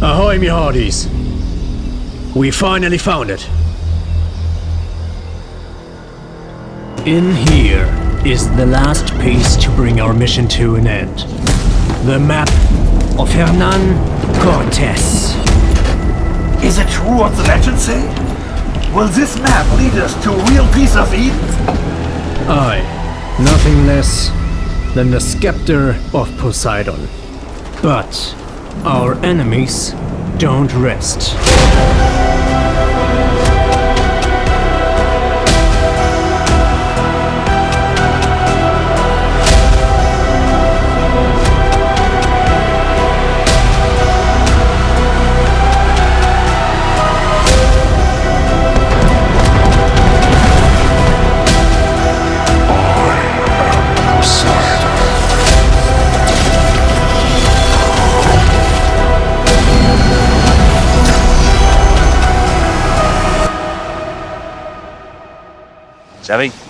me hearties. We finally found it. In here is the last piece to bring our mission to an end. The map of Hernan Cortes. Is it true what the legends say? Will this map lead us to a real piece of Eden? Aye, nothing less than the scepter of Poseidon. But our enemies don't rest. ¿Sabéis?